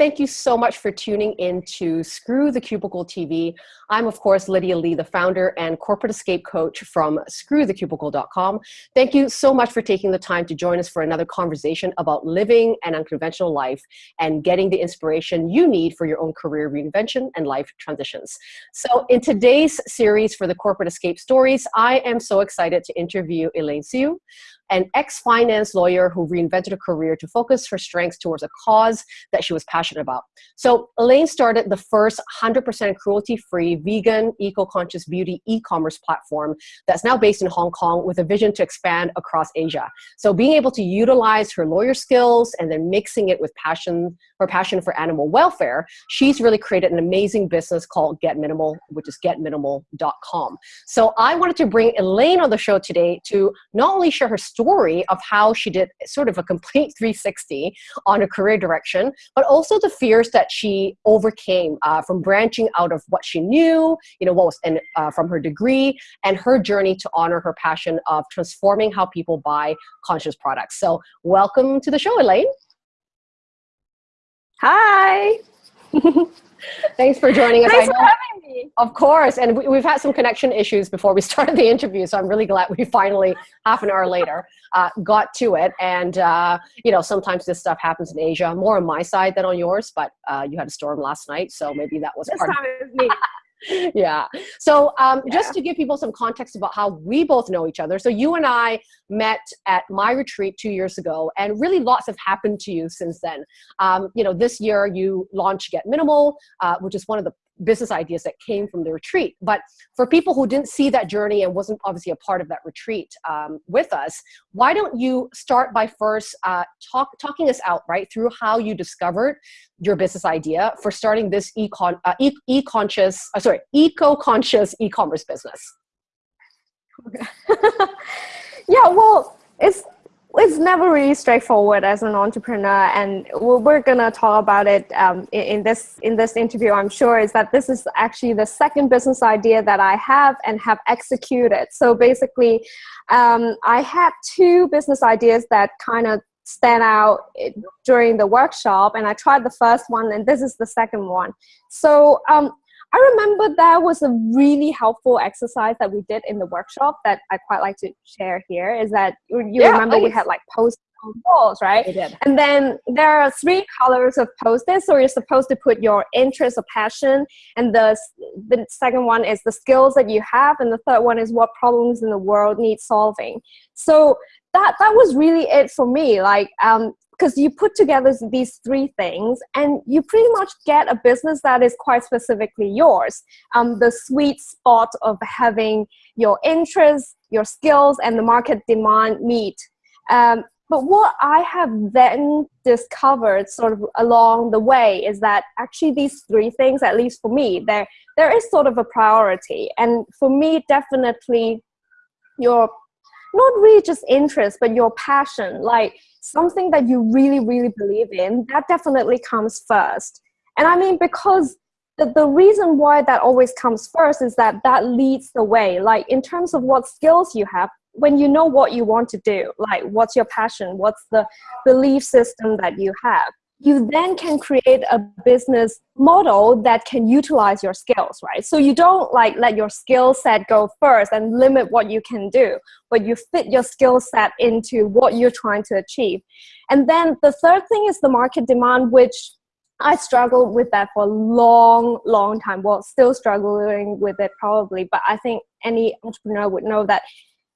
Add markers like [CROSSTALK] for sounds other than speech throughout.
Thank you so much for tuning in to Screw the Cubicle TV. I'm, of course, Lydia Lee, the founder and corporate escape coach from screwthecubicle.com. Thank you so much for taking the time to join us for another conversation about living an unconventional life and getting the inspiration you need for your own career reinvention and life transitions. So in today's series for the Corporate Escape Stories, I am so excited to interview Elaine Siu an ex-finance lawyer who reinvented her career to focus her strengths towards a cause that she was passionate about. So Elaine started the first 100% cruelty-free, vegan, eco-conscious beauty e-commerce platform that's now based in Hong Kong with a vision to expand across Asia. So being able to utilize her lawyer skills and then mixing it with passion, her passion for animal welfare, she's really created an amazing business called Get Minimal, which is getminimal.com. So I wanted to bring Elaine on the show today to not only share her story of how she did sort of a complete 360 on a career direction, but also the fears that she overcame uh, from branching out of what she knew, you know, what was in, uh, from her degree, and her journey to honor her passion of transforming how people buy conscious products. So welcome to the show, Elaine. Hi. [LAUGHS] Thanks for joining us. Thanks for having me. Of course, and we, have had some connection issues before we [LAUGHS] started the interview, so I'm really glad we finally, half an hour later, [LAUGHS] uh, got to it. And, uh, you know, sometimes this stuff happens in Asia, more on my side than on yours, but uh, you had a storm last night, so maybe that was this part time it was me. [LAUGHS] yeah. So um, yeah. just to give people some context about how we both know each other. So you and I met at my retreat two years ago, and really lots have happened to you since then. Um, you know, this year you launched Get Minimal, uh, which is one of the business ideas that came from the retreat. But for people who didn't see that journey and wasn't obviously a part of that retreat um, with us, why don't you start by first uh, talk, talking us out, right, through how you discovered your business idea for starting this e-con, uh, e-conscious, uh, sorry, eco-conscious e-commerce business? [LAUGHS] yeah, well, it's it's never really straightforward as an entrepreneur and we're gonna talk about it um, in, this in this interview i'm sure is that this is actually the second business idea that i have and have executed. So basically um, i had two business ideas that kind of stand out during the workshop and i tried the first one and this is the second one. So um, I remember that was a really helpful exercise that we did in the workshop that I quite like to share here is that you yeah, remember please. we had like post on walls, right? We did. And then there are three colors of post-its, so you're supposed to put your interest or passion, and the, the second one is the skills that you have, and the third one is what problems in the world need solving. So that that was really it for me. Like um, because you put together these three things and you pretty much get a business that is quite specifically yours. Um, the sweet spot of having your interests, your skills, and the market demand meet. Um, but what I have then discovered sort of along the way is that actually these three things, at least for me, there, there is sort of a priority. And for me, definitely your not really just interest, but your passion, like something that you really, really believe in, that definitely comes first. And I mean, because the, the reason why that always comes first is that that leads the way. Like in terms of what skills you have, when you know what you want to do, like what's your passion, what's the belief system that you have, you then can create a business model that can utilize your skills, right? So you don't like let your skill set go first and limit what you can do, but you fit your skill set into what you're trying to achieve. And then the third thing is the market demand, which I struggled with that for a long, long time. Well, still struggling with it probably, but I think any entrepreneur would know that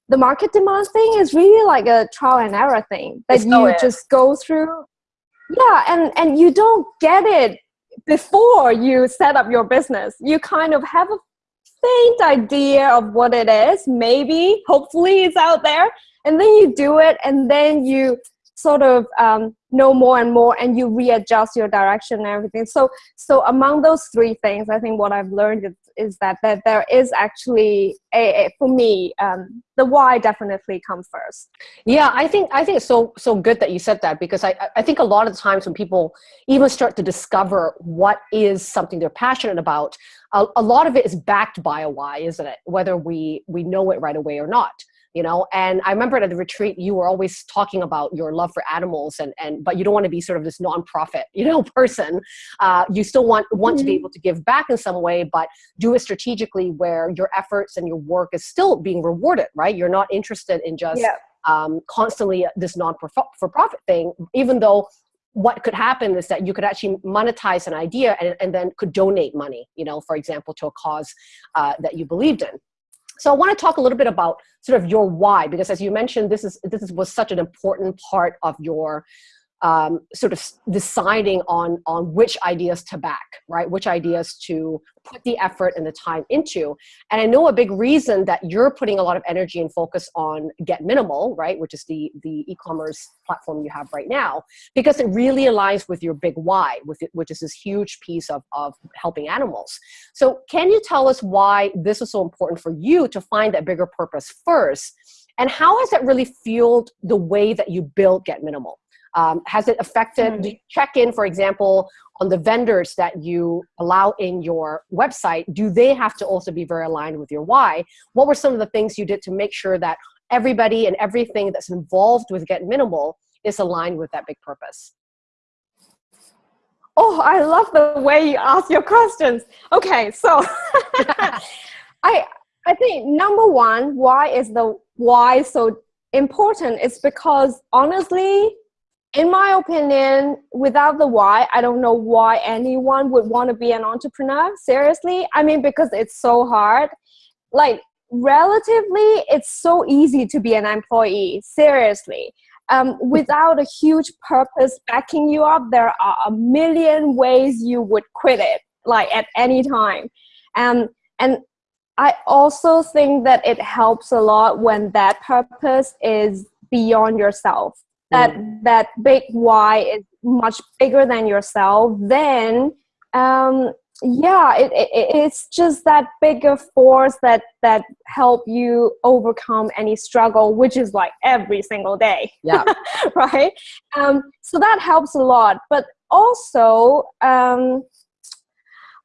the market demand thing is really like a trial and error thing that you just go through yeah and and you don't get it before you set up your business. You kind of have a faint idea of what it is maybe hopefully it's out there and then you do it and then you sort of um, know more and more and you readjust your direction and everything. So so among those three things i think what i've learned is, is that that there is actually a, a for me um, the why definitely comes first. Yeah i think i think it's so so good that you said that because i i think a lot of times when people even start to discover what is something they're passionate about a, a lot of it is backed by a why isn't it? Whether we we know it right away or not you know and i remember at the retreat you were always talking about your love for animals and and but you don't want to be sort of this nonprofit you know [LAUGHS] person uh, you still want want mm-hmm. to be mm-hmm. able to give back in some way but do it strategically where your efforts and your work is still being rewarded right you're not interested in just yeah. um, constantly this non-for-profit thing even though what could happen is that you could actually monetize an idea and, and then could donate money, you know, for example, to a cause uh, that you believed in. So I want to talk a little bit about sort of your why, because as you mentioned, this is this is, was such an important part of your um, sort of deciding on, on which ideas to back, right? Which ideas to put the effort and the time into. And I know a big reason that you're putting a lot of energy and focus on Get Minimal, right? Which is the, the e-commerce platform you have right now, because it really aligns with your big why, with it, which is this huge piece of, of helping animals. So can you tell us why this is so important for you to find that bigger purpose first? And how has that really fueled the way that you build Get Minimal? Um, has it affected, mm. you check in, for example, on the vendors that you allow in your website? Do they have to also be very aligned with your why? What were some of the things you did to make sure that everybody and everything that's involved with Get Minimal is aligned with that big purpose? Oh, I love the way you ask your questions. Okay, so [LAUGHS] I I think number one, why is the why so important? It's because honestly, in my opinion, without the why, I don't know why anyone would want to be an entrepreneur. Seriously. I mean, because it's so hard. Like, relatively, it's so easy to be an employee. Seriously. Um, without a huge purpose backing you up, there are a million ways you would quit it, like at any time. Um, and I also think that it helps a lot when that purpose is beyond yourself that mm. that big why is much bigger than yourself then um, yeah it, it, it's just that bigger force that that help you overcome any struggle which is like every single day yeah. [LAUGHS] right? Um, so that helps a lot. But also um,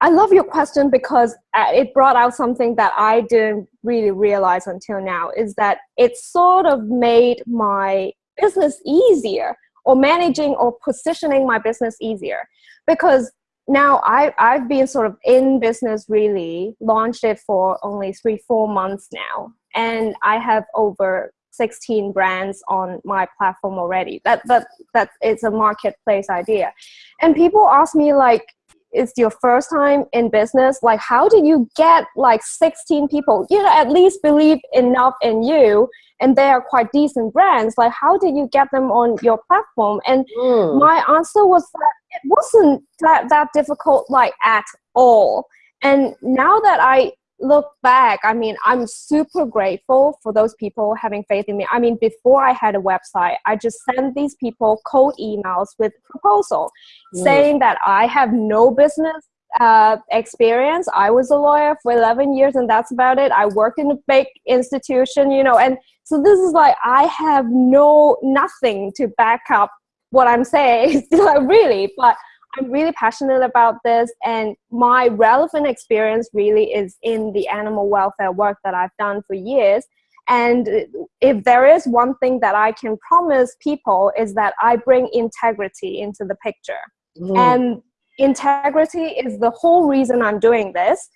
I love your question because uh, it brought out something that I didn't really realize until now is that it sort of made my business easier or managing or positioning my business easier. Because now I, I've been sort of in business really launched it for only three four months now. And I have over 16 brands on my platform already. That that that it's a marketplace idea. And people ask me like it's your first time in business like how did you get like 16 people? You know at least believe enough in you and they are quite decent brands. Like how did you get them on your platform? And mm. my answer was that it wasn't that, that difficult like at all. And now that i look back i mean i'm super grateful for those people having faith in me i mean before i had a website i just sent these people cold emails with proposal mm. saying that i have no business uh, experience. I was a lawyer for 11 years and that's about it. I work in a big institution, you know, and so this is like, I have no, nothing to back up what I'm saying, [LAUGHS] like really, but I'm really passionate about this and my relevant experience really is in the animal welfare work that I've done for years. And if there is one thing that I can promise people is that I bring integrity into the picture. Mm. And integrity is the whole reason I'm doing this.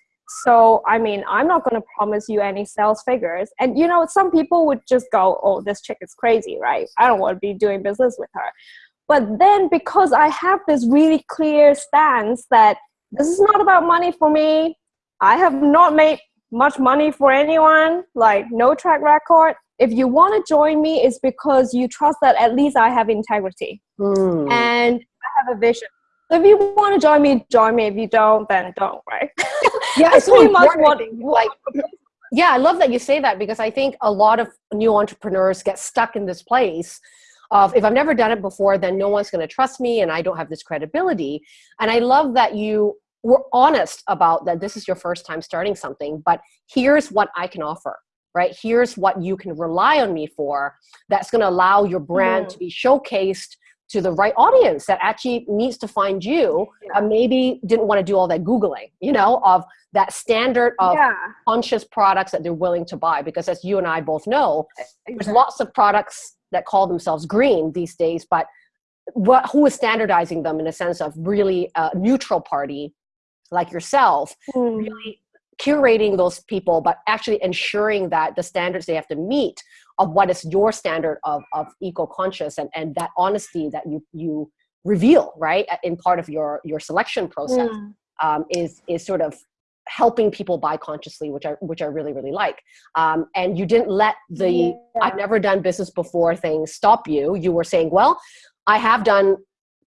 So, I mean, I'm not going to promise you any sales figures. And, you know, some people would just go, oh, this chick is crazy, right? I don't want to be doing business with her. But then because I have this really clear stance that this is not about money for me, I have not made much money for anyone, like no track record. If you want to join me, it's because you trust that at least I have integrity mm. and I have a vision. So if you want to join me, join me. If you don't, then don't, right? [LAUGHS] Yeah, it's pretty much what like yeah, I love that you say that because I think a lot of new entrepreneurs get stuck in this place of if I've never done it before, then no one's going to trust me and I don't have this credibility. And I love that you were honest about that this is your first time starting something, but here's what I can offer right? Here's what you can rely on me for that's going to allow your brand mm. to be showcased to the right audience that actually needs to find you yeah. maybe didn't want to do all that googling you know of that standard of yeah. conscious products that they're willing to buy because as you and i both know exactly. there's lots of products that call themselves green these days but what who is standardizing them in a sense of really a neutral party like yourself mm. really curating those people but actually ensuring that the standards they have to meet of what is your standard of, of eco-conscious and, and that honesty that you you reveal right in part of your your selection process mm. um, is is sort of helping people buy consciously which i which i really really like um, and you didn't let the yeah. i've never done business before thing stop you you were saying well i have done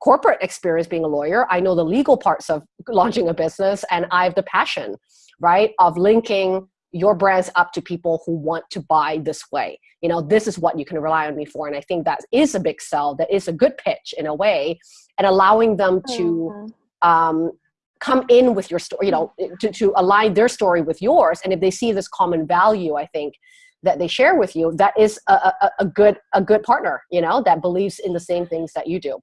corporate experience being a lawyer i know the legal parts of launching a business and i have the passion right of linking your brands up to people who want to buy this way you know this is what you can rely on me for and i think that is a big sell that is a good pitch in a way and allowing them to mm-hmm. um, come in with your story you know to, to align their story with yours. And if they see this common value i think that they share with you that is a, a, a good a good partner you know that believes in the same things that you do.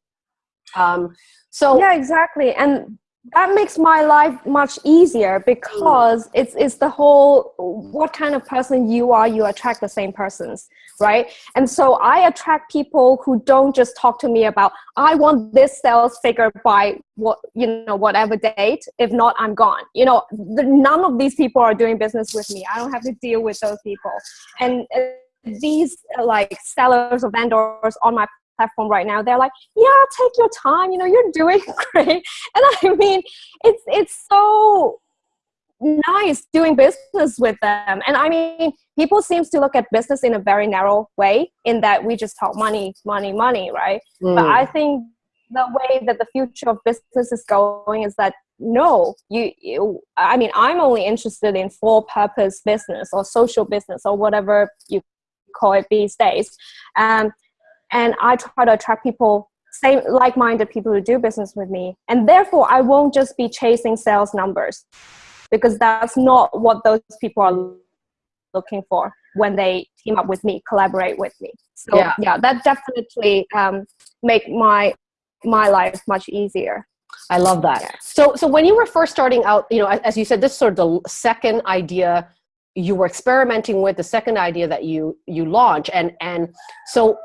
Um, so yeah exactly. And that makes my life much easier because it's it's the whole what kind of person you are you attract the same persons right? And so i attract people who don't just talk to me about i want this sales figure by what you know whatever date. If not i'm gone. You know the, none of these people are doing business with me. I don't have to deal with those people. And uh, these uh, like sellers or vendors on my platform right now they're like yeah take your time. You know you're doing [LAUGHS] great. And i mean it's it's so nice doing business with them. And i mean people seems to look at business in a very narrow way in that we just talk money money money right? Mm. but i think the way that the future of business is going is that no you, you i mean i'm only interested in for purpose business or social business or whatever you call it these days. Um, and I try to attract people same like-minded people who do business with me. And therefore I won't just be chasing sales numbers because that's not what those people are looking for when they team up with me collaborate with me so yeah, yeah that definitely um, make my my life much easier I love that. Yeah. So, so when you were first starting out, you know, as you said, this is sort of the second idea you were experimenting with, the second idea that you you launch, and and so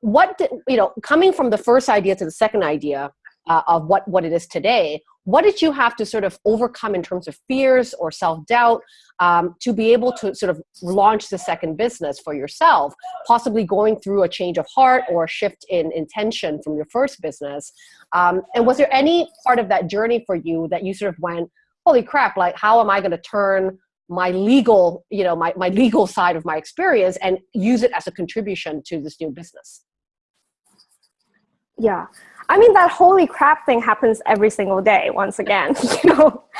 what did, you know coming from the first idea to the second idea uh, of what what it is today what did you have to sort of overcome in terms of fears or self-doubt um, to be able to sort of launch the second business for yourself possibly going through a change of heart or a shift in intention from your first business? Um, and was there any part of that journey for you that you sort of went holy crap like how am i going to turn my legal you know my, my legal side of my experience and use it as a contribution to this new business yeah. I mean that holy crap thing happens every single day once again [LAUGHS] you know? [LAUGHS]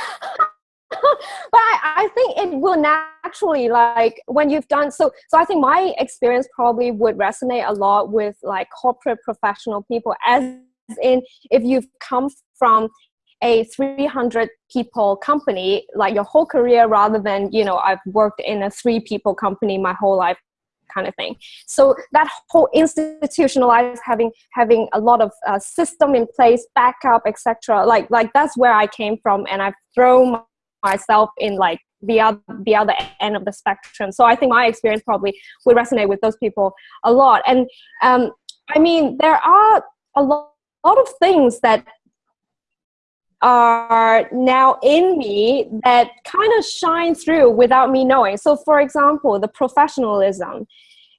But I, I, think it will naturally like when you've done so so i think my experience probably would resonate a lot with like corporate professional people as in if you've come from a 300 people company like your whole career rather than you know i've worked in a three people company my whole life kind of thing. So that whole institutionalized having having a lot of uh, system in place, backup, etc. Like like that's where I came from, and I've thrown myself in like the other the other end of the spectrum. So I think my experience probably would resonate with those people a lot. And um, I mean, there are a lot, lot of things that are now in me that kind of shine through without me knowing. So, for example, the professionalism,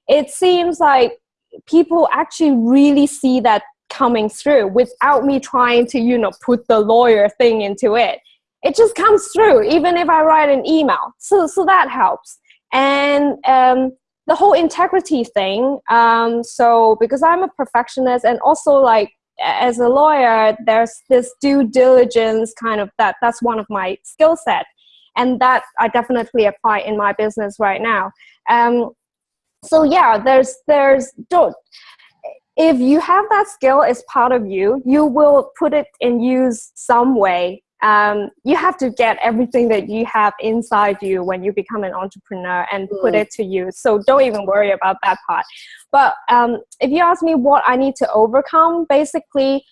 it seems like people actually really see that coming through without me trying to, you know, put the lawyer thing into it. It just comes through, even if I write an email. So, so that helps. And um, the whole integrity thing. Um, so, because I'm a perfectionist and also like as a lawyer, there's this due diligence kind of that. That's one of my skill set, and that I definitely apply in my business right now. Um, so yeah, there's there's don't. If you have that skill as part of you, you will put it in use some way um, you have to get everything that you have inside you when you become an entrepreneur and mm. put it to use. So don't even worry about that part. But um, if you ask me what I need to overcome, basically,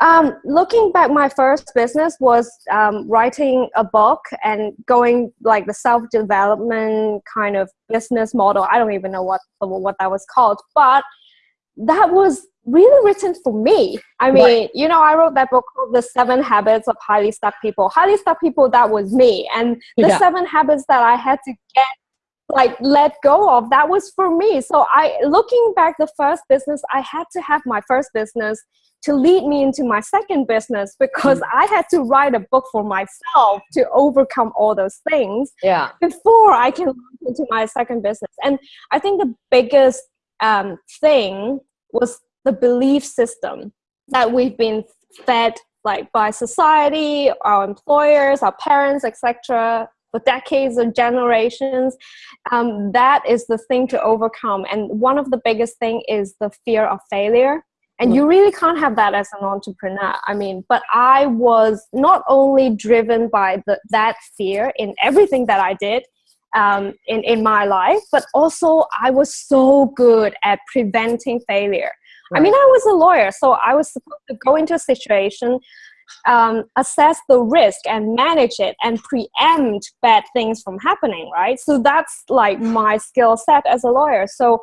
um, looking back, my first business was um, writing a book and going like the self-development kind of business model. I don't even know what what that was called, but that was really written for me. I mean, right. you know, I wrote that book called The Seven Habits of Highly Stuck People. Highly Stuck People, that was me. And the yeah. seven habits that I had to get like let go of that was for me so i looking back the first business i had to have my first business to lead me into my second business because mm. I had to write a book for myself to overcome all those things yeah. before I can launch into my second business. And I think the biggest um, thing was the belief system that we've been fed like by society, our employers, our parents, etc., for decades or generations. Um, that is the thing to overcome. And one of the biggest thing is the fear of failure and you really can't have that as an entrepreneur i mean but i was not only driven by the, that fear in everything that i did um, in, in my life but also i was so good at preventing failure right. i mean i was a lawyer so i was supposed to go into a situation um, assess the risk and manage it and preempt bad things from happening right so that's like my skill set as a lawyer so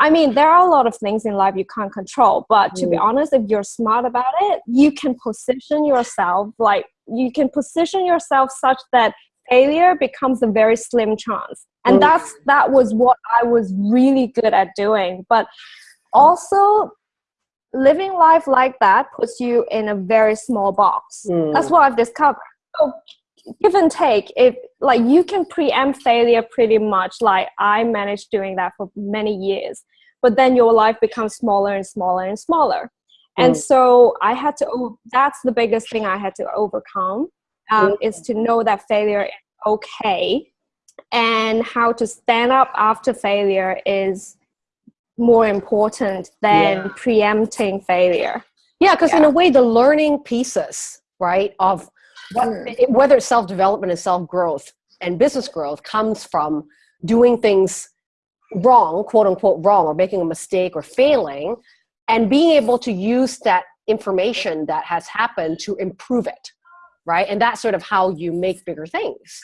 I mean, there are a lot of things in life you can't control, but to mm. be honest, if you're smart about it, you can position yourself like you can position yourself such that failure becomes a very slim chance. And mm. that's that was what I was really good at doing. But also living life like that puts you in a very small box. Mm. That's what I've discovered. So give and take if like you can preempt failure pretty much like i managed doing that for many years but then your life becomes smaller and smaller and smaller and mm. so i had to that's the biggest thing i had to overcome um, mm. is to know that failure is okay and how to stand up after failure is more important than yeah. preempting failure yeah because yeah. in a way the learning pieces right of what, mm. whether it's self-development and self-growth and business growth comes from doing things wrong, quote unquote wrong, or making a mistake or failing, and being able to use that information that has happened to improve it, right? And that's sort of how you make bigger things.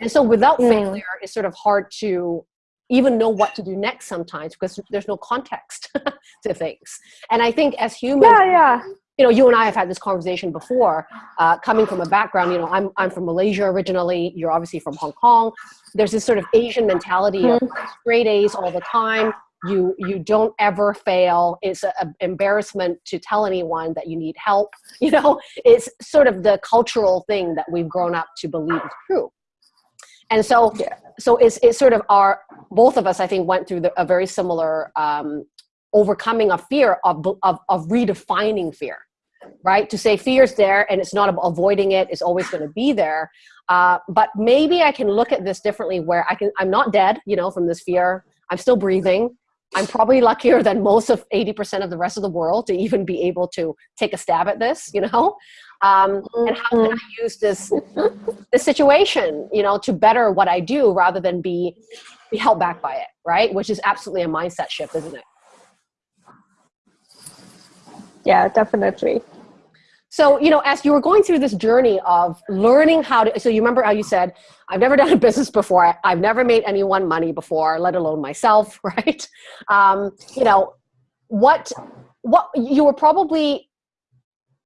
And so without mm. failure, it's sort of hard to even know what to do next sometimes because there's no context [LAUGHS] to things. And I think as humans, yeah, yeah you know, you and I have had this conversation before, uh, coming from a background, you know, I'm, I'm from Malaysia originally, you're obviously from Hong Kong. There's this sort of Asian mentality of mm-hmm. straight A's all the time. You, you don't ever fail. It's an embarrassment to tell anyone that you need help. [LAUGHS] You know, it's sort of the cultural thing that we've grown up to believe is true. And so, yeah. so it's, it's sort of our, both of us, I think, went through the, a very similar um, overcoming a fear of, of, of redefining fear right to say fear is there and it's not avoiding it it's always going to be there uh, but maybe i can look at this differently where i can i'm not dead you know from this fear i'm still breathing i'm probably luckier than most of 80% of the rest of the world to even be able to take a stab at this you know? Um, and how can i use this this situation you know to better what i do rather than be be held back by it right? Which is absolutely a mindset shift isn't it? Yeah definitely so you know as you were going through this journey of learning how to so you remember how you said i've never done a business before i've never made anyone money before let alone myself [LAUGHS] right um, you know what what you were probably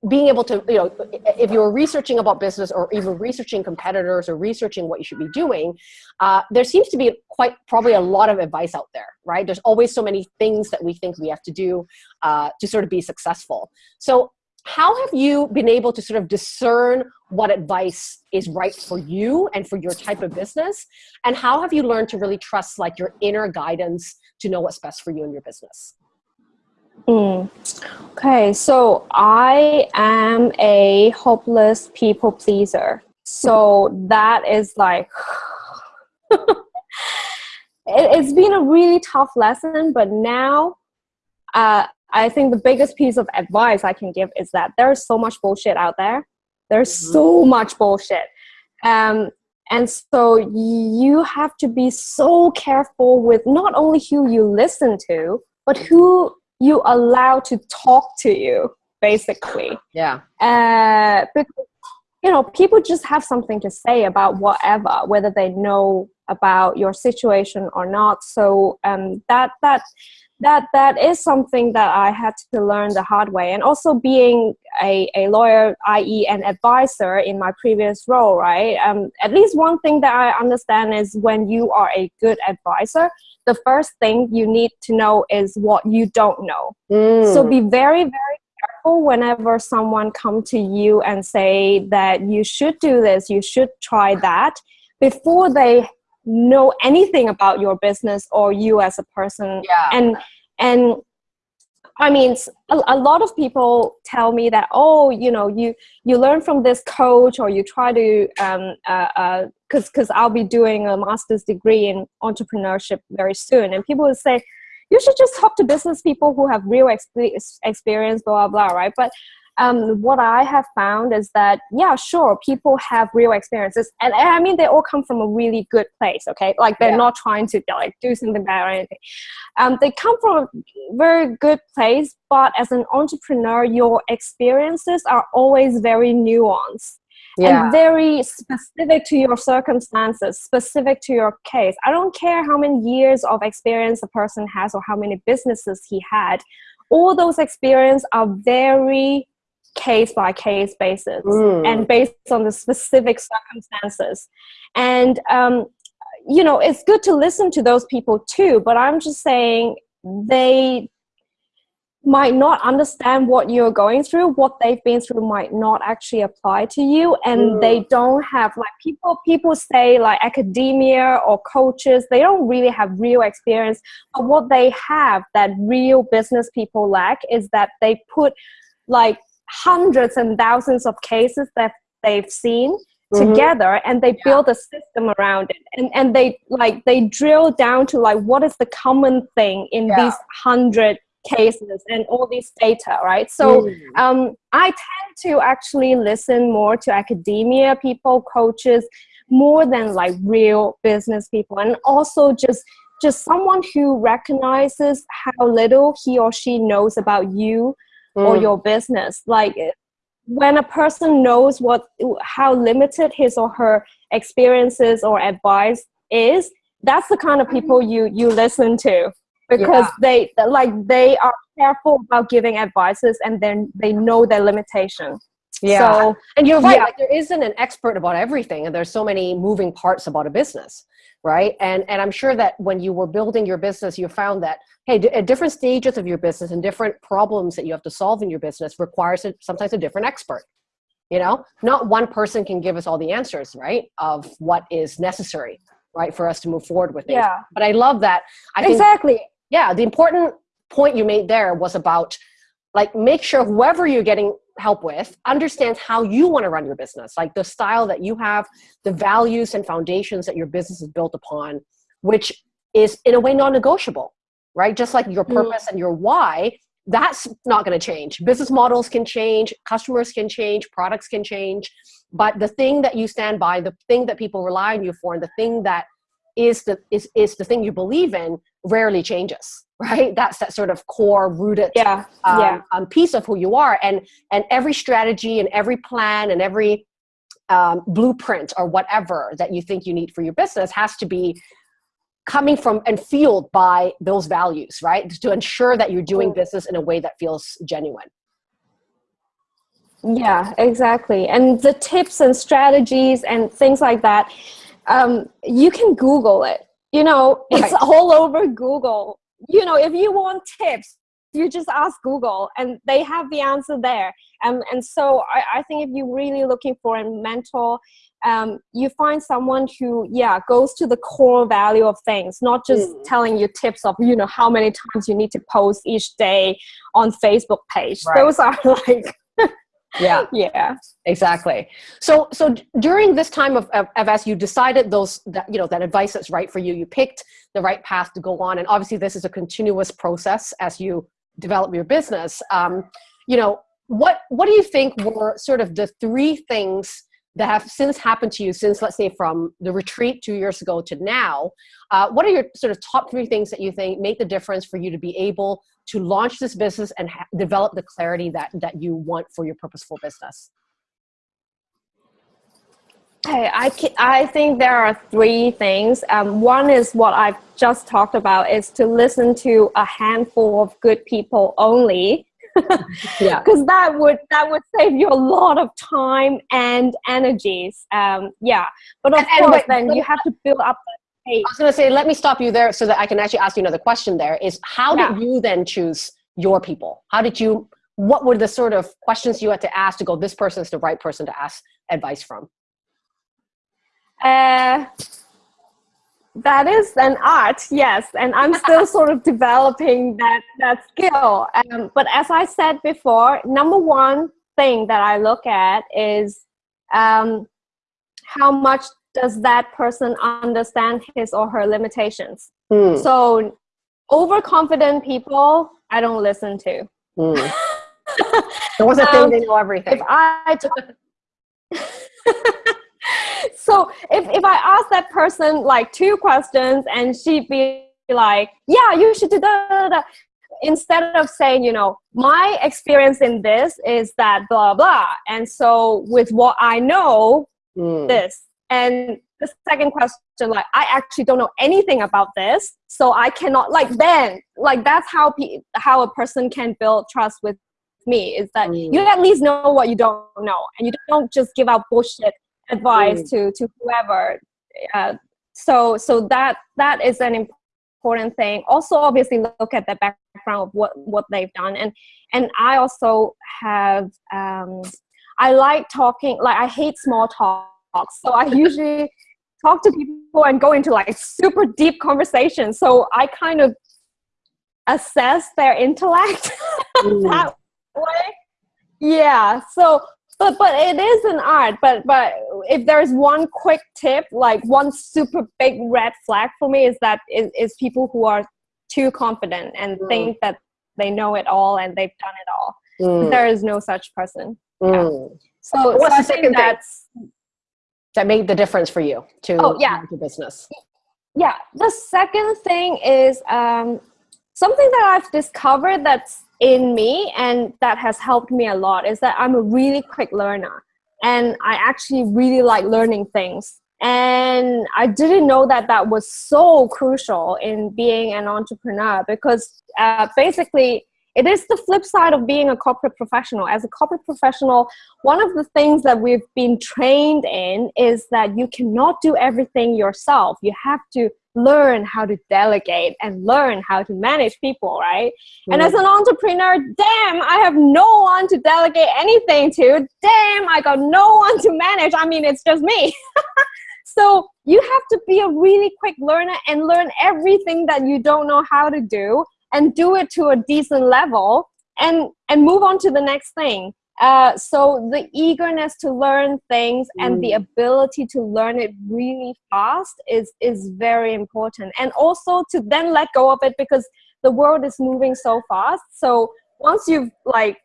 being able to, you know, if you were researching about business or even researching competitors or researching what you should be doing, uh, there seems to be quite probably a lot of advice out there, right? There's always so many things that we think we have to do uh, to sort of be successful. So how have you been able to sort of discern what advice is right for you and for your type of business? And how have you learned to really trust like your inner guidance to know what's best for you and your business? Mm. Okay, so I am a hopeless people pleaser. So that is like, [LAUGHS] it, has been a really tough lesson, but now uh, I think the biggest piece of advice I can give is that there's so much bullshit out there. There's mm-hmm. so much bullshit. Um, and so you have to be so careful with not only who you listen to, but who you allow to talk to you, basically. Yeah. Uh, because, you know, people just have something to say about whatever, whether they know about your situation or not. So um, that that that that is something that I had to learn the hard way. And also being a, a lawyer, i.e. an advisor in my previous role, right? Um, at least one thing that I understand is when you are a good advisor, the first thing you need to know is what you don't know. Mm. So be very, very careful whenever someone come to you and say that you should do this, you should try that, before they know anything about your business or you as a person yeah. and and I mean, a, a, lot of people tell me that, oh, you know, you you learn from this coach, or you try to, um, uh, uh, cause, cause I'll be doing a master's degree in entrepreneurship very soon, and people will say, you should just talk to business people who have real experience, blah blah blah, right? But um, what I have found is that, yeah, sure, people have real experiences. And, and, I mean, they all come from a really good place, okay? Like they're yeah. not trying to like do something bad or anything. Um, they come from a very good place, but as an entrepreneur, your experiences are always very nuanced. Yeah. and very specific to your circumstances, specific to your case. I don't care how many years of experience a person has or how many businesses he had. All those experiences are very case by case basis mm. and based on the specific circumstances. And, um, you know, it's good to listen to those people too, but I'm just saying they might not understand what you're going through what they've been through might not actually apply to you and mm. they don't have like people people say like academia or coaches they don't really have real experience but what they have that real business people lack is that they put like hundreds and thousands of cases that they've seen mm-hmm. together and they yeah. build a system around it and, and they like they drill down to like what is the common thing in yeah. these hundred cases and all this data right so mm. um, i tend to actually listen more to academia people coaches more than like real business people and also just just someone who recognizes how little he or she knows about you mm. or your business like when a person knows what how limited his or her experiences or advice is that's the kind of people you you listen to because yeah. they like they are careful about giving advices and then they know their limitation yeah so, and you're right yeah. like there isn't an expert about everything and there's so many moving parts about a business right? And and i'm sure that when you were building your business you found that hey at uh, different stages of your business and different problems that you have to solve in your business requires a, sometimes a different expert you know? Not one person can give us all the answers right of what is necessary right for us to move forward with things. Yeah. But i love that. I exactly. Think, yeah the important point you made there was about like make sure whoever you're getting help with understands how you want to run your business like the style that you have the values and foundations that your business is built upon which is in a way non-negotiable right just like your mm. purpose mm. and your why that's not going to change business models can change customers can change products can change but the thing that you stand by the thing that people rely on you for and the thing that is the is, is the thing you believe in rarely changes [LAUGHS] right? That's that sort of core rooted yeah, um, yeah. Um, piece of who you are. And and every strategy and every plan and every um, blueprint or whatever that you think you need for your business has to be coming from and fueled by those values right? To ensure that you're doing business in a way that feels genuine. Yeah exactly. And the tips and strategies and things like that um, you can google it you know right. it's all over google you know, if you want tips, you just ask Google and they have the answer there. Um, and so I, I think if you're really looking for a mentor, um, you find someone who, yeah, goes to the core value of things, not just mm. telling you tips of, you know, how many times you need to post each day on Facebook page. Right. Those are [LAUGHS] like yeah. [LAUGHS] Yeah. Exactly. So so during this time of, of, of, as you decided those that you know that advice that's right for you you picked the right path to go on. And obviously this is a continuous process as you develop your business. Um, you know what what do you think were sort of the three things that have since happened to you since let's say from the retreat two years ago to now uh, what are your sort of top three things that you think make the difference for you to be able to launch this business and develop the clarity that that you want for your purposeful business Hey, I, I think there are three things. Um, one is what I've just talked about is to listen to a handful of good people only. Yeah. [LAUGHS] Because that would that would save you a lot of time and energies. Um, yeah. But of and, course, and, then you have to build up I was going to say, let me stop you there so that I can actually ask you another question there is how yeah. did you then choose your people? How did you, what were the sort of questions you had to ask to go, this person is the right person to ask advice from? Uh, that is an art, yes, and I'm still [LAUGHS] sort of developing that that skill. Um, but as I said before, number one thing that I look at is um, how much does that person understand his or her limitations. Mm. So, overconfident people, I don't listen to. [LAUGHS] Mm. there was a thing um, they know everything. If I [LAUGHS] so if, if I ask that person like two questions and she'd be like, yeah, you should do that, instead of saying, you know, my experience in this is that blah, blah. And so with what I know, mm. this. And the second question, like, I actually don't know anything about this. So I cannot, like, then, like, that's how, pe- how a person can build trust with me is that mm. you at least know what you don't know and you don't just give out bullshit advice mm. to to whoever uh, so so that that is an important thing. Also obviously look at the background of what what they've done. And and i also have um i like talking like i hate small talk so i usually [LAUGHS] talk to people and go into like super deep conversations. So i kind of assess their intellect [LAUGHS] mm. that way. Yeah so but but it is an art but but if there's one quick tip like one super big red flag for me is that is, is people who are too confident and mm. think that they know it all and they've done it all mm. there is no such person mm. yeah. so what's the second that's that made the difference for you to oh yeah to business yeah the second thing is um something that i've discovered that's in me and that has helped me a lot is that I'm a really quick learner and I actually really like learning things. And I didn't know that that was so crucial in being an entrepreneur because uh, basically it is the flip side of being a corporate professional. As a corporate professional, one of the things that we've been trained in is that you cannot do everything yourself. You have to learn how to delegate and learn how to manage people, right? Mm. And as an entrepreneur, damn, I have no one to delegate anything to. Damn, I got no one to manage. I mean, it's just me. [LAUGHS] so you have to be a really quick learner and learn everything that you don't know how to do and do it to a decent level and and move on to the next thing uh, so the eagerness to learn things mm. and the mm. ability to learn it really fast is is very important and also to then let go of it because the world is moving so fast so once you've like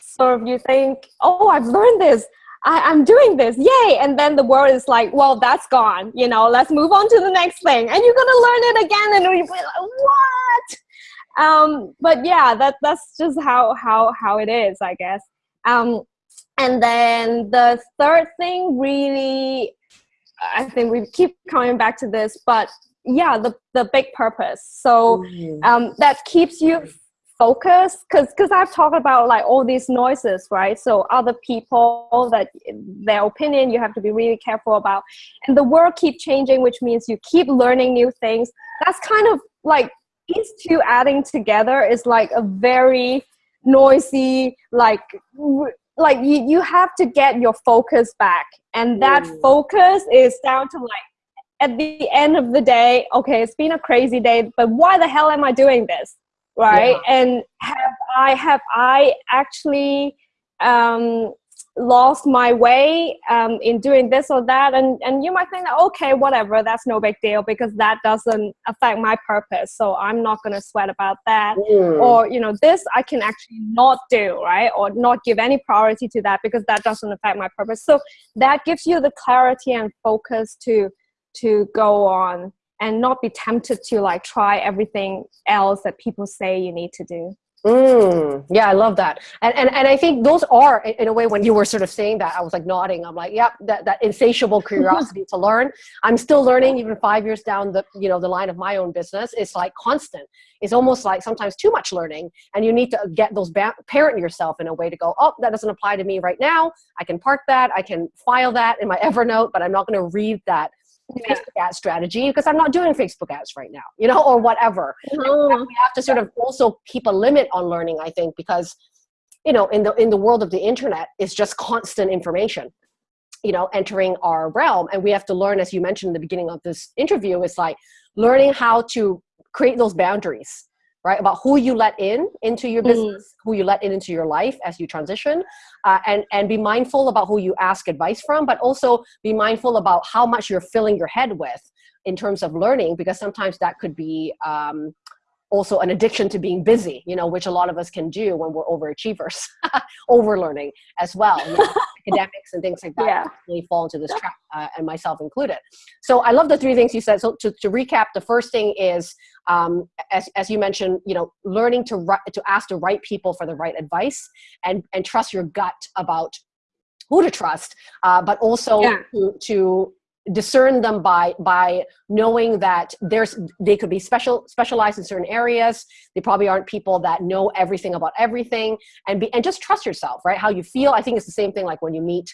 sort of you think oh i've learned this I, am doing this, yay! And then the world is like, well, that's gone. You know, let's move on to the next thing. And you're gonna learn it again, and you're like, what? Um, but yeah, that that's just how how how it is, I guess. Um, and then the third thing really, I think we keep coming back to this, but yeah, the, the big purpose. So mm-hmm. um, that keeps you focused because because I've talked about like all these noises, right? So other people that their opinion you have to be really careful about, and the world keep changing, which means you keep learning new things. That's kind of like these two adding together is like a very noisy like like you, you have to get your focus back and that mm. focus is down to like at the end of the day okay it's been a crazy day but why the hell am i doing this right yeah. and have i have i actually um lost my way um, in doing this or that and and you might think that okay whatever that's no big deal because that doesn't affect my purpose so i'm not going to sweat about that. Mm. or you know this i can actually not do right or not give any priority to that because that doesn't affect my purpose. So that gives you the clarity and focus to to go on and not be tempted to like try everything else that people say you need to do Mm, yeah, I love that. And, and, and I think those are, in a way, when you were sort of saying that, I was like nodding. I'm like, yep, that, that insatiable curiosity to learn. I'm still learning even five years down the, you know, the line of my own business. It's like constant. It's almost like sometimes too much learning. And you need to get those, parent yourself in a way to go, oh, that doesn't apply to me right now. I can park that. I can file that in my Evernote, but I'm not going to read that yeah. Facebook ad strategy because I'm not doing Facebook ads right now, you know, or whatever. Mm-hmm. We have to sort of also keep a limit on learning, I think, because you know, in the in the world of the internet, it's just constant information, you know, entering our realm, and we have to learn, as you mentioned in the beginning of this interview, is like learning how to create those boundaries right? About who you let in into your mm. business, mm. who you let in into your life as you transition, uh, and, and be mindful about who you ask advice from, but also be mindful about how much you're filling your head with in terms of learning, because sometimes that could be um, also an addiction to being busy, you know, which a lot of us can do when we're overachievers, [LAUGHS] overlearning as well. You know, [LAUGHS] academics and things like that yeah. really fall into this trap, uh, and myself included. So I love the three things you said. So to, to recap, the first thing is, um, as, as you mentioned, you know, learning to, to ask the right people for the right advice and, and trust your gut about who to trust, uh, but also yeah. to, to discern them by by knowing that there's they could be special specialized in certain areas. They probably aren't people that know everything about everything. And be and just trust yourself right? How you feel. I think it's the same thing like when you meet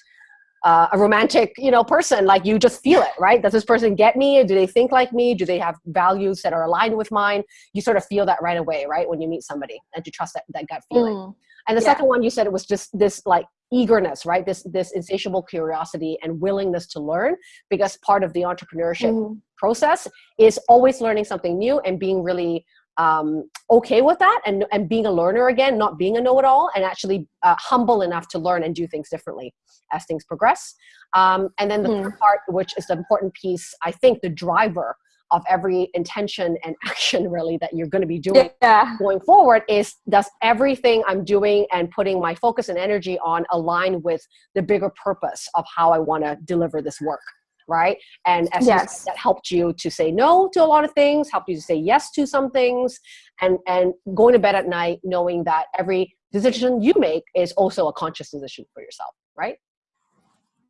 uh, a romantic you know person like you just feel it right? Does this person get me? Do they think like me? Do they have values that are aligned with mine? You sort of feel that right away right? When you meet somebody and to trust that, that gut feeling. Mm. And the yeah. second one you said it was just this like eagerness, right? This, this insatiable curiosity and willingness to learn because part of the entrepreneurship mm. process is always learning something new and being really um, okay with that and, and being a learner again, not being a know-it-all and actually uh, humble enough to learn and do things differently as things progress. Um, and then the mm. third part, which is the important piece, I think the driver of every intention and [LAUGHS] action really that you're going to be doing yeah. going forward is does everything I'm doing and putting my focus and energy on align with the bigger purpose of how I want to deliver this work right and as yes. said, that helped you to say no to a lot of things helped you to say yes to some things and and going to bed at night knowing that every decision you make is also a conscious decision for yourself right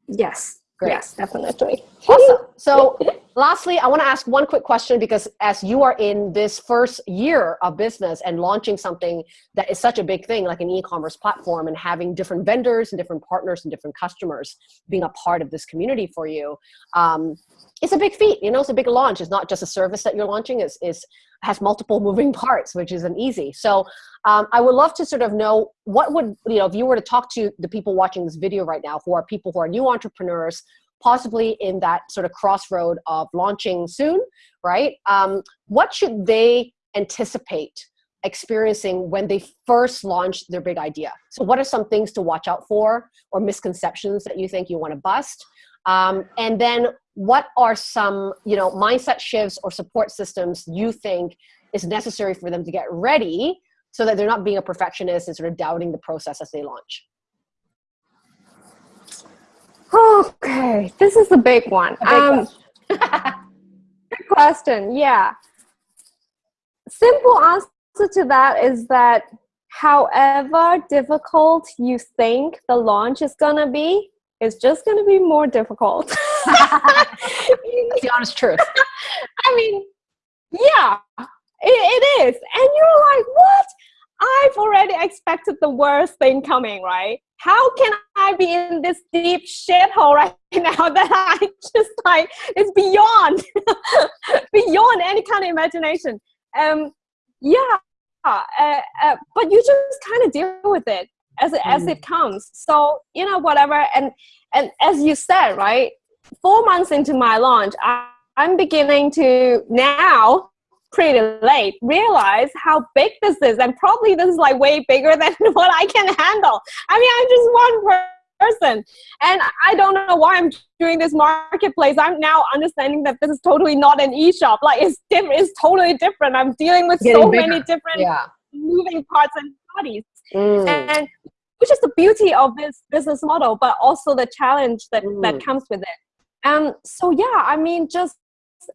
yes Great. Yes, definitely. Awesome. So [LAUGHS] lastly, I want to ask one quick question because as you are in this first year of business and launching something that is such a big thing like an e-commerce platform and having different vendors and different partners and different customers being a part of this community for you, um, it's a big feat. You know, it's a big launch. It's not just a service that you're launching. It's, it's has multiple [LAUGHS] moving parts, which isn't easy. So um, I would love to sort of know what would, you know, if you were to talk to the people watching this video right now, who are people who are new entrepreneurs, possibly in that sort of crossroad of launching soon, right? Um, what should they anticipate experiencing when they first launch their big idea? So what are some things to watch out for or misconceptions that you think you want to bust? Um, and then what are some you know mindset shifts or support systems you think is necessary for them to get ready so that they're not being a perfectionist and sort of doubting the process as they launch okay this is a big one a big um, question. [LAUGHS] good question yeah simple answer to that is that however difficult you think the launch is going to be it's just going to be more difficult. That's the honest truth. [LAUGHS] I mean, yeah, it, it is. And you're like, what? I've already expected the worst thing coming, right? How can I be in this deep shithole right now [LAUGHS] that I just like, it's beyond, [LAUGHS] beyond any kind of imagination. Um, yeah, uh, uh, but you just kind of deal with it as it, mm. as it comes. So you know whatever, and and as you said, right, four months into my launch, I, I'm beginning to now pretty late realize how big this is and probably this is like way bigger [LAUGHS] than what i can handle i mean i'm just one person. And I don't know why I'm doing this marketplace. I'm now understanding that this is totally not an e-shop. Like it's different. It's totally different. I'm dealing with Getting so bigger. many different Yeah. moving parts and bodies. Mm. And which is the beauty of this business model, but also the challenge that, Mm. that comes with it. Um, so yeah, I mean, just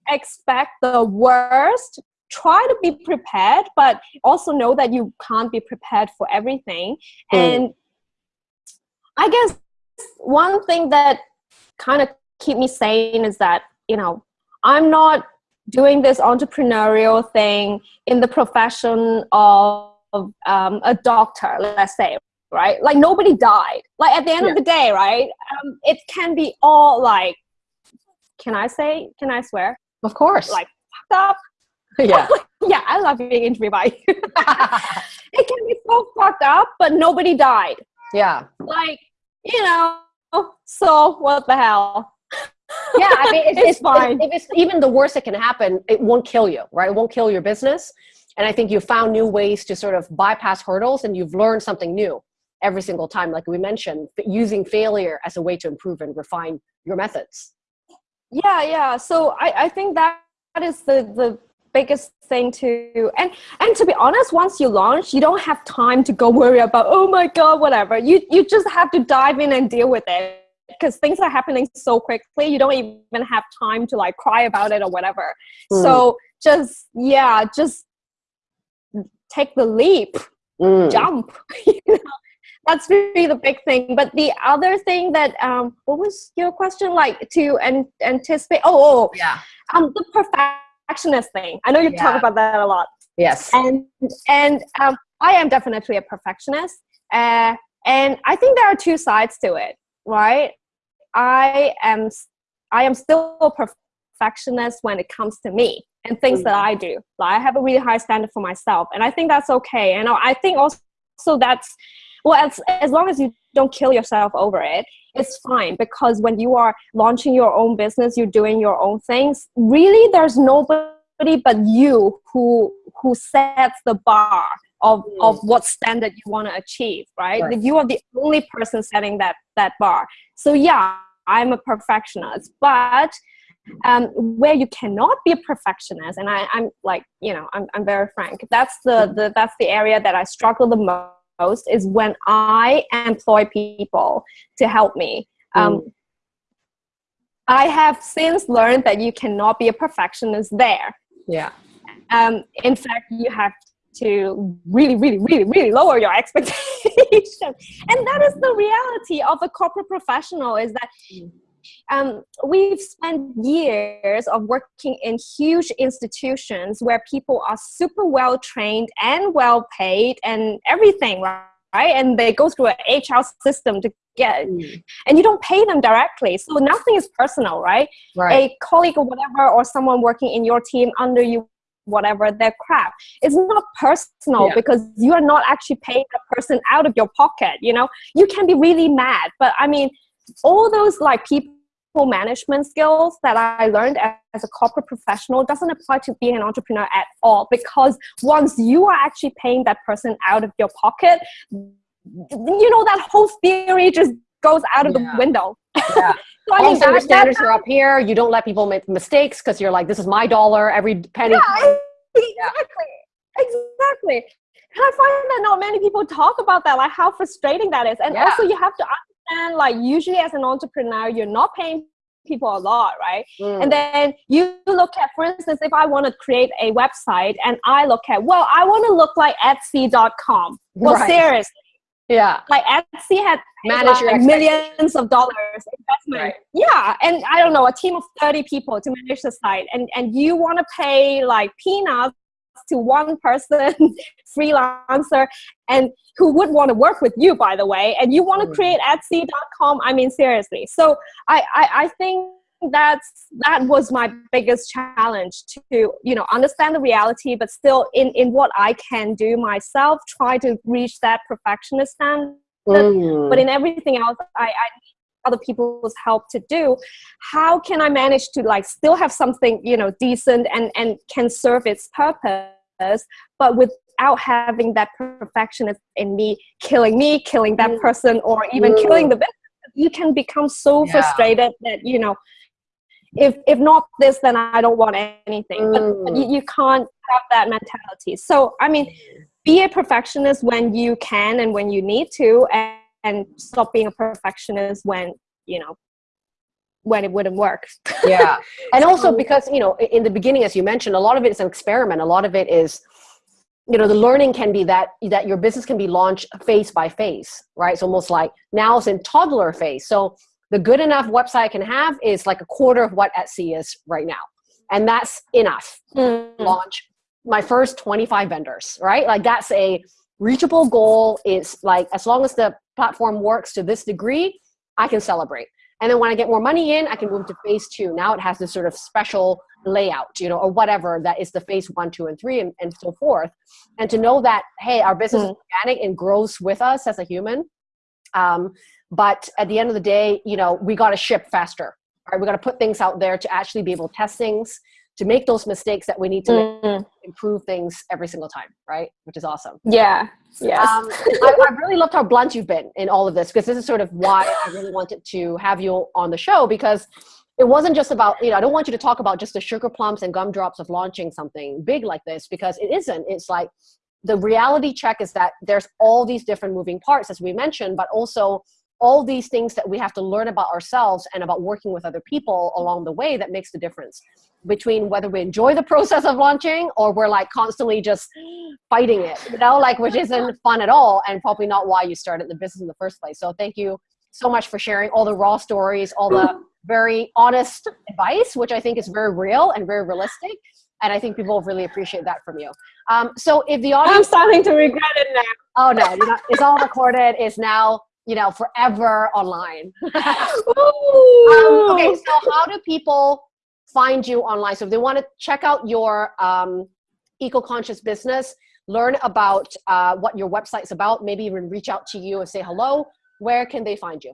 expect the worst try to be prepared but also know that you can't be prepared for everything Mm. and i guess one thing that kind of keep me sane is that you know i'm not doing this entrepreneurial thing in the profession of um, a doctor let's say right like nobody died like at the end Yeah. of the day right um, it can be all like can i say can i swear Of course. like fucked up [LAUGHS] yeah. [LAUGHS] yeah i love being interviewed by you [LAUGHS] it can be so fucked up but nobody died yeah. like you know so what the hell Yeah. I mean, it's, It's it's fine. If it's even the worst that can happen, it won't kill you, right? It won't kill your business. And I think you found new ways to sort of bypass hurdles and you've learned something new every single time. Like we mentioned, using failure as a way to improve and refine your methods. yeah yeah so i, I think that that is the the biggest thing to and and to be honest once you launch you don't have time to go worry about oh my god whatever you you just have to dive in and deal with it because things are happening so quickly you don't even have time to like cry about it or whatever Mm. so just yeah just take the leap Mm. jump [LAUGHS] you know that's really the big thing but the other thing that um what was your question like to an anticipate oh, oh Yeah. um the perfectionist thing. I know you Yeah. talk about that a lot. Yes. and and um i am definitely a perfectionist uh, and i think there are two sides to it right? I am I am still a perfectionist when it comes to me and things that i do. Like i have a really high standard for myself and i think that's okay. And i think also that's well as, as long as you don't kill yourself over it it's fine because when you are launching your own business you're doing your own things really there's nobody but you who who sets the bar of, Mm. of what standard you want to achieve right Right. you are the only person setting that that bar so yeah i'm a perfectionist but um, where you cannot be a perfectionist and I, i'm like you know I'm, I'm very frank that's the, the that's the area that i struggle the mo- most is when i employ people to help me. Um, i have since learned that you cannot be a perfectionist there. Yeah. um, in fact you have to really really really really lower your [LAUGHS] expectation and that is the reality of a corporate professional is that um, we've spent years of working in huge institutions where people are super well trained and well paid and everything right and they go through an hr system to get Mm. and you don't pay them directly so nothing is personal right Right. a colleague or whatever or someone working in your team under you whatever their crap it's not personal Yeah. because you are not actually paying the person out of your pocket you know you can be really mad but i mean all those like people management skills that i learned as, a corporate professional doesn't apply to being an entrepreneur at all because once you are actually paying that person out of your pocket you know that whole theory just goes out of Yeah. the window Yeah. [LAUGHS] so, I mean, also, your that- that- standards are up here. You don't let people make mistakes because you're like, this is my dollar. Every penny. Yeah, exactly. Exactly. And I find that not many people talk about that, like how frustrating that is. And Yeah. also you have to understand, like usually as an entrepreneur, you're not paying people a lot, right? Mm. And then you look at, for instance, if I want to create a website and I look at, well, I want to look like Etsy.com. Well, Right. seriously, yeah. like Etsy had Manage like millions of dollars investment. Right. Yeah, and I don't know, a team of 30 people to manage the site, and and you want to pay like peanuts to one person [LAUGHS] freelancer and who would want to work with you by the way and you want to create etsy.com i mean seriously. So I, I i think that's that was my biggest challenge to you know understand the reality but still in in what i can do myself try to reach that perfectionist standard. Mm. but in everything else I, I need other people's help to do. How can i manage to like still have something you know decent and and can serve its purpose but without having that perfectionist in me killing me killing that Mm. person or even Mm. killing the business you can become so Yeah. frustrated that you know if if not this then i don't want anything but, but you, Mm. you can't have that mentality so i mean be a perfectionist when you can and when you need to and, and stop being a perfectionist when you know when it wouldn't work. Yeah. [LAUGHS] And also because you know in the beginning as you mentioned a lot of it is an experiment. A lot of it is you know the learning can be that that your business can be launched phase by phase right? It's almost like now it's in toddler phase. So the good enough website i can have is like a quarter of what etsy is right now. And that's enough. Mm. launch my first 25 vendors right? Like that's a reachable goal. It's like as long as the platform works to this degree i can celebrate and then when i get more money in i can move to phase two. Now it has this sort of special layout you know or whatever that is the phase one two and three and, and so forth. And to know that hey our business is organic and grows with us as a human um, but at the end of the day you know we got to ship faster right? We got to put things out there to actually be able to test things to make those mistakes that we need to make, Mm. improve things every single time right which is awesome yeah yes um, I, I really loved how blunt you've been in all of this because this is sort of why I really wanted to have you on the show because it wasn't just about you know I don't want you to talk about just the sugar plums and gumdrops of launching something big like this because it isn't. It's like the reality check is that there's all these different moving parts as we mentioned, but also all these things that we have to learn about ourselves and about working with other people along the way that makes the difference between whether we enjoy the [LAUGHS] process of launching or we're like constantly just fighting it, you know, like which isn't [LAUGHS] fun at all and probably not why you started the business in the first place. So thank you so much for sharing all the raw stories, all the [LAUGHS] very honest advice, which I think is very real and very realistic. And I think people really appreciate that from you. Um, so if the i'm starting to regret it now oh no, not, it's all recorded. It's now, you know, forever online. [LAUGHS] Um, okay, so how do people find you online? So if they want to check out your um, eco-conscious business, learn about uh, what your website's about, maybe even reach out to you and say hello, where can they find you?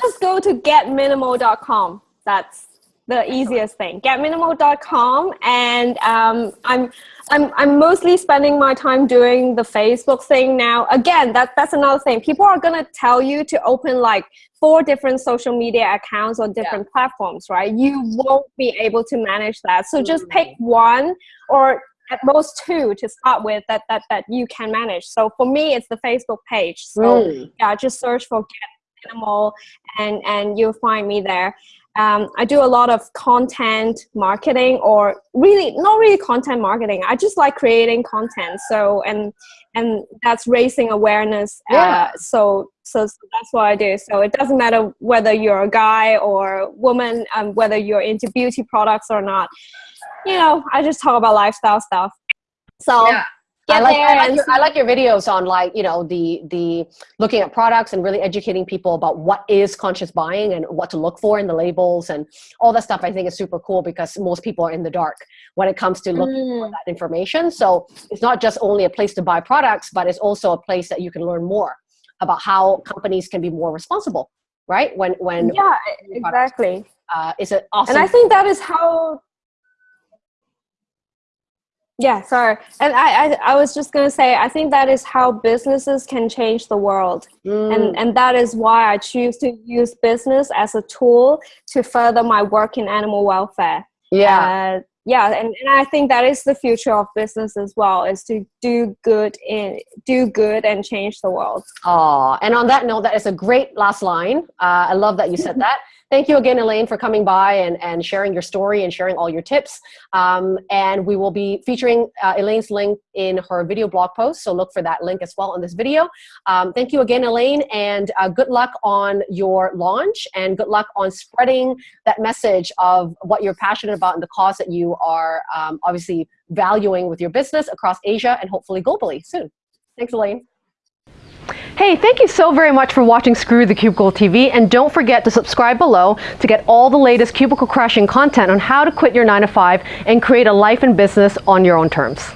just go to getminimal.com that's the easiest thing. Getminimal.com and um, I'm, I'm i'm mostly spending my time doing the facebook thing now. Again that that's another thing. People are going to tell you to open like four different social media accounts on different platforms right? You won't be able to manage that. So just Mm. pick one or at most two to start with that that that you can manage. So for me it's the facebook page. So Mm. yeah just search for get minimal and and you'll find me there um, i do a lot of content marketing or really not really content marketing i just like creating content so and and that's raising awareness Yeah. uh, so, so so that's what i do so it doesn't matter whether you're a guy or a woman um, whether you're into beauty products or not you know i just talk about lifestyle stuff so Yeah. Get I like, I, like your, I like your videos on like you know the the looking at products and really educating people about what is conscious buying and what to look for in the labels and all that stuff i think is super cool because most people are in the dark when it comes to looking Mm. that information so it's not just only a place to buy products but it's also a place that you can learn more about how companies can be more responsible right when when yeah products. exactly uh, it's an awesome and i think that is how yeah sorry and I, I i was just going to say i think that is how businesses can change the world Mm. and and that is why i choose to use business as a tool to further my work in animal welfare yeah uh, yeah and, and i think that is the future of business as well is to do good in do good and change the world Oh, and on that note, that is a great last line. Uh, I love that you said [LAUGHS] that. Thank you again, Elaine, for coming by and, and sharing your story and sharing all your tips. Um, and we will be featuring uh, Elaine's link in her video blog post. So look for that link as well on this video. Um, thank you again, Elaine, and uh, good luck on your launch and good luck on spreading that message of what you're passionate about and the cause that you are um, obviously valuing with your business across Asia and hopefully globally soon. Thanks, Elaine. Hey, thank you so very much for watching Screw the Cubicle TV and don't forget to subscribe below to get all the latest cubicle crashing content on how to quit your 9 to 5 and create a life and business on your own terms.